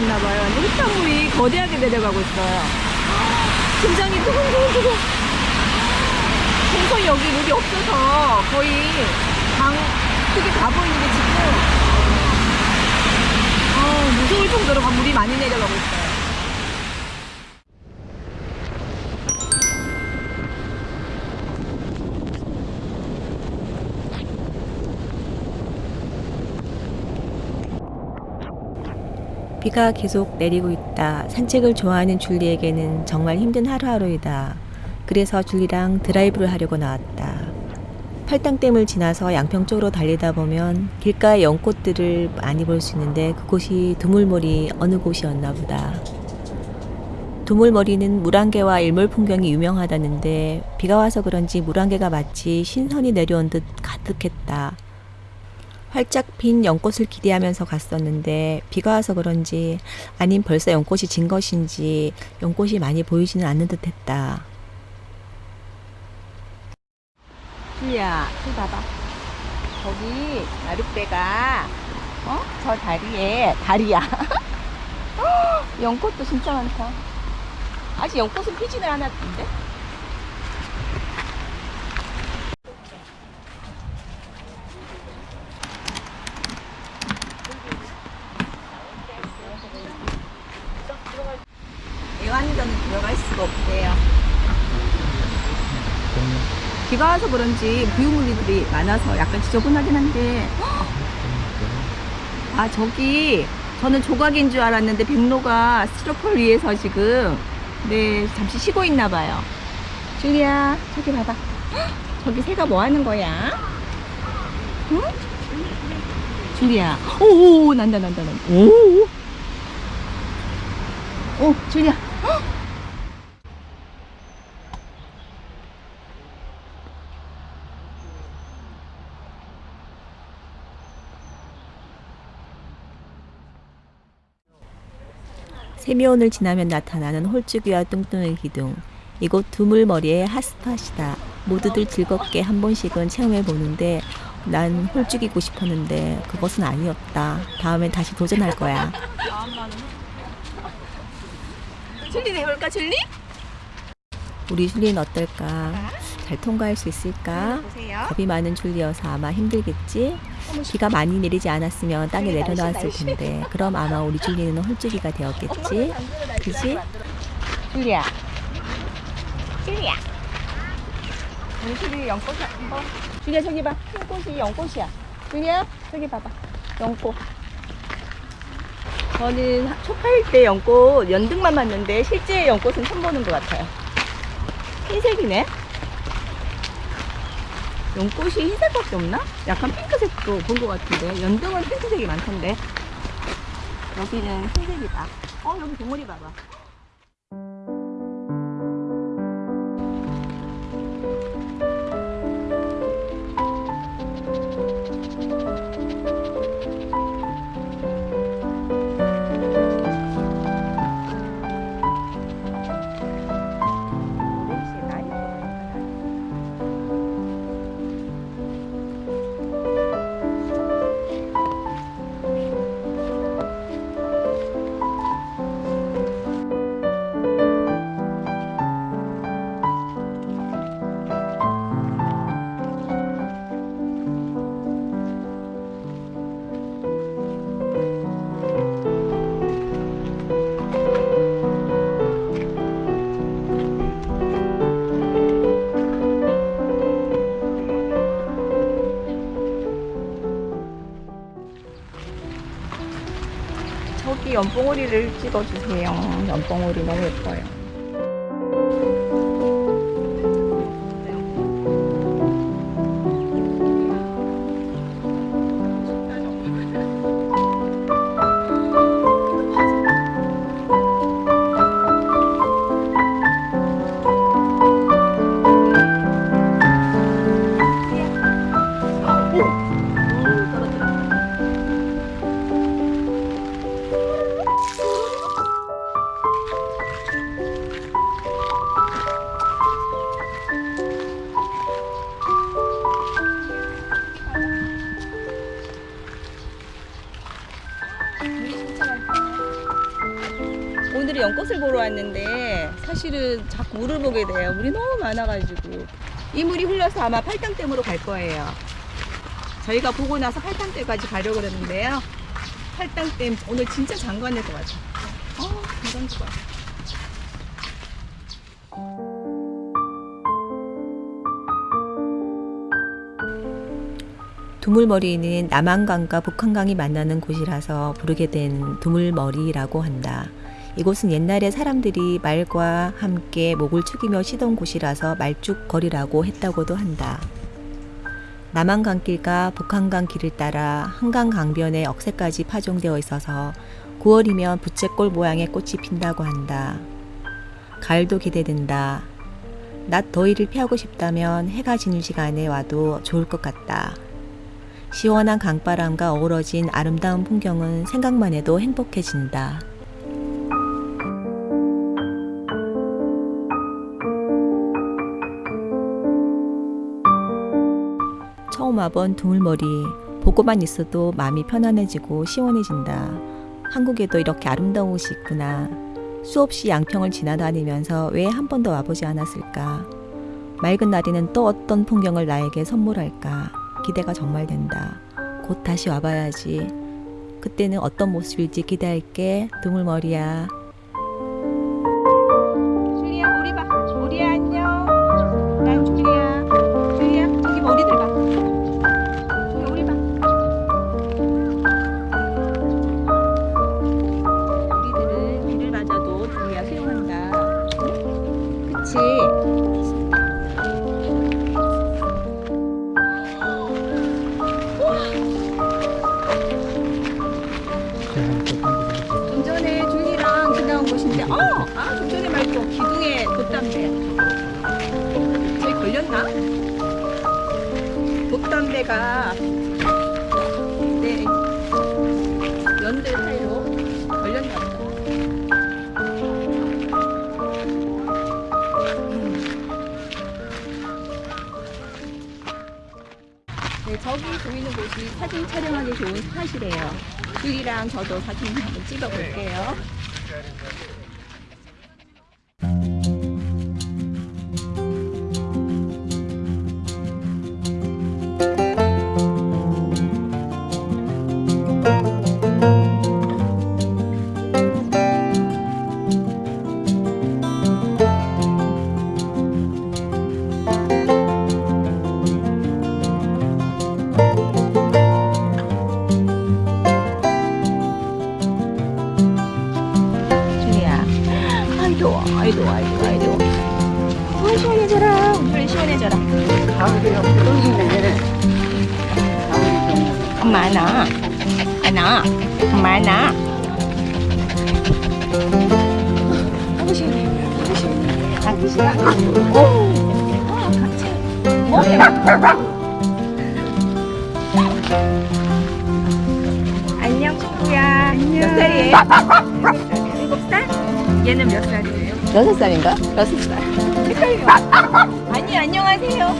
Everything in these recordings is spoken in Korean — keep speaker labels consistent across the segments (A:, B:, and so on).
A: 비가 엄청 많이 왔나 봐요. 완전 흙탕물이 거대하게 내려가고 있어요. 심장이 두근두근두근. 동선 여기 물이 없어서 거의 강 크게 가보이는데 지금 어, 무서울 정도로 물이 많이 내려가고 있어요.
B: 비가 계속 내리고 있다. 산책을 좋아하는 줄리에게는 정말 힘든 하루하루이다. 그래서 줄리랑 드라이브를 하려고 나왔다. 팔당댐을 지나서 양평 쪽으로 달리다 보면 길가의 연꽃들을 많이 볼 수 있는데 그곳이 두물머리 어느 곳이었나 보다. 두물머리는 물안개와 일몰 풍경이 유명하다는데 비가 와서 그런지 물안개가 마치 신선이 내려온 듯 가득했다. 활짝 핀 연꽃을 기대하면서 갔었는데 비가 와서 그런지 아님 벌써 연꽃이 진 것인지 연꽃이 많이 보이지는 않는 듯 했다.
A: 주야, 저 봐봐. 거기 나룻배가 어? 저 다리에 다리야. 연꽃도 진짜 많다. 아직 연꽃은 피지는 않았는데? 애완견은 들어갈 수가 없대요. 비가 와서 그런지 부유물들이 많아서 약간 지저분하긴 한데. 아 저기 저는 조각인 줄 알았는데 백로가 스티로폴 위에서 지금 네 잠시 쉬고 있나 봐요. 줄리야 저기 봐봐. 저기 새가 뭐 하는 거야? 응? 줄리야 오오 난다 난다 난다. 오오. 오 줄리야
B: 세미온을 지나면 나타나는 홀쭉이와 뚱뚱한 기둥. 이곳 두물머리의 핫스팟이다. 모두들 즐겁게 한 번씩은 체험해 보는데 난 홀쭉이고 싶었는데 그것은 아니었다. 다음엔 다시 도전할 거야.
A: 줄리 내볼까 줄리?
B: 우리 줄리는 어떨까? 잘 통과할 수 있을까?
A: 보세요
B: 겁이 많은 줄리여서 아마 힘들겠지? 비가 많이 내리지 않았으면 땅에 내려놓았을 텐데 그럼 아마 우리 줄리는 홀쭉이가 되었겠지? 그지?
A: 줄리야 줄리야 우리 줄리 연꽃 한번 줄리야 저기 봐 흰꽃이 연꽃이야 줄리야 저기 봐봐 연꽃 저는 초파일 때 연꽃 연등만 봤는데 실제 연꽃은 처음 보는 것 같아요. 흰색이네? 연꽃이 흰색밖에 없나? 약간 핑크색도 본 것 같은데. 연등은 핑크색이 많던데. 여기는 흰색이다. 어 여기 봉우리 봐봐 연봉오리를 찍어주세요. 연봉오리 너무 예뻐요. 왔는데 사실은 자꾸 물을 보게 돼요. 물이 너무 많아가지고 이 물이 흘러서 아마 팔당댐으로 갈 거예요. 저희가 보고 나서 팔당댐까지 가려고 그러는데요. 팔당댐 오늘 진짜 장관일 것 같아요. 어, 굉장히 좋아.
B: 두물머리는 남한강과 북한강이 만나는 곳이라서 부르게 된 두물머리라고 한다. 이곳은 옛날에 사람들이 말과 함께 목을 축이며 쉬던 곳이라서 말죽거리라고 했다고도 한다. 남한강길과 북한강 길을 따라 한강 강변에 억새까지 파종되어 있어서 9월이면 부채꼴 모양의 꽃이 핀다고 한다. 가을도 기대된다. 낮 더위를 피하고 싶다면 해가 지는 시간에 와도 좋을 것 같다. 시원한 강바람과 어우러진 아름다운 풍경은 생각만 해도 행복해진다. 와본 두물머리 보고만 있어도 마음이 편안해지고 시원해진다. 한국에도 이렇게 아름다운 곳이 있구나. 수없이 양평을 지나다니면서 왜 한 번도 와보지 않았을까? 맑은 날에는 또 어떤 풍경을 나에게 선물할까? 기대가 정말 된다. 곧 다시 와봐야지. 그때는 어떤 모습일지 기대할게. 두물머리야.
A: 돛담배가, 네, 연들 사이로 걸렸나 보다. 네, 저기 보이는 곳이 사진 촬영하기 좋은 스팟이래요. 줄리랑 저도 사진 한번 찍어볼게요. 엄마 안아. 안아. 엄마 안아. 아이고 시원해. 아이고 시원해. 아이고 시원해. 오. 아 같이. 뭐? 안녕 친구야. 안녕. 몇 살이에요? 일곱 살? 얘는 몇 살이에요?
B: 여섯 살인가?
A: 여섯 살. 헷갈려. 아니 안녕하세요.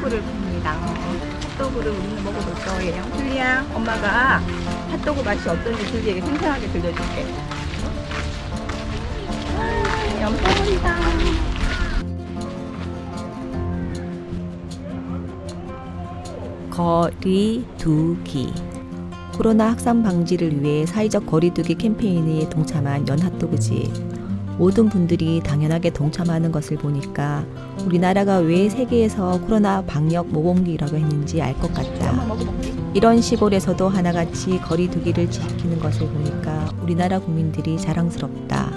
A: 핫도그를 봅니다. 핫도그를 우리는 먹어볼 거예요. 줄리야, 엄마가 핫도그 맛이 어떤지 줄리에게 생생하게 들려줄게. 아, 염소물이다.
B: 거리두기 코로나 확산 방지를 위해 사회적 거리두기 캠페인에 동참한 연핫도그지 모든 분들이 당연하게 동참하는 것을 보니까 우리나라가 왜 세계에서 코로나 방역 모범국이라고 했는지 알 것 같다. 이런 시골에서도 하나같이 거리 두기를 지키는 것을 보니까 우리나라 국민들이 자랑스럽다.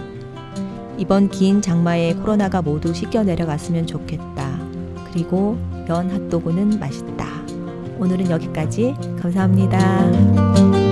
B: 이번 긴 장마에 코로나가 모두 씻겨 내려갔으면 좋겠다. 그리고 연 핫도그는 맛있다. 오늘은 여기까지 감사합니다.